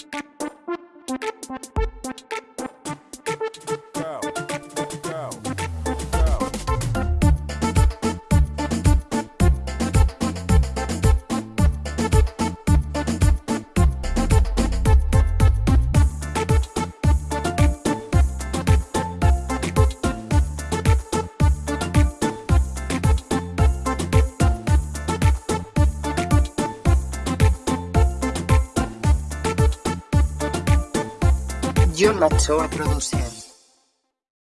Thank you. Yo John Macho a producir.